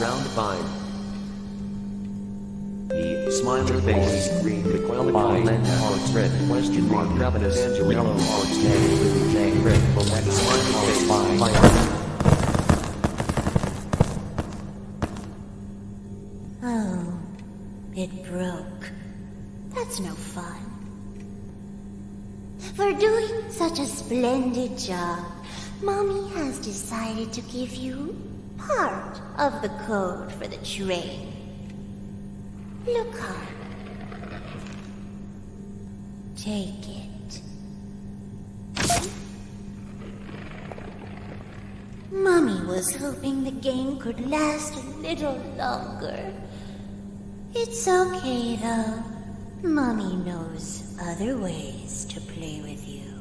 Round 5. E. Smiley face. Green. McQuelly. Lend hearts. Red. Question mark. Ravenous. Angel. Yellow hearts. K. K. Red. Black. Smiley face. Fire. Oh, it broke. That's no fun. For doing such a splendid job, Mommy has decided to give you part of the code for the train. Look up. Take it. Mommy was hoping the game could last a little longer. It's okay, though. Mommy knows other ways to play with you.